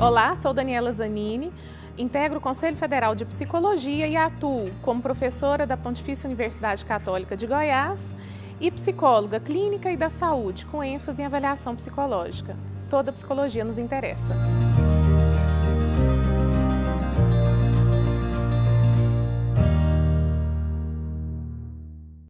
Olá, sou Daniela Zanini, integro o Conselho Federal de Psicologia e atuo como professora da Pontifícia Universidade Católica de Goiás e psicóloga clínica e da saúde, com ênfase em avaliação psicológica. Toda psicologia nos interessa.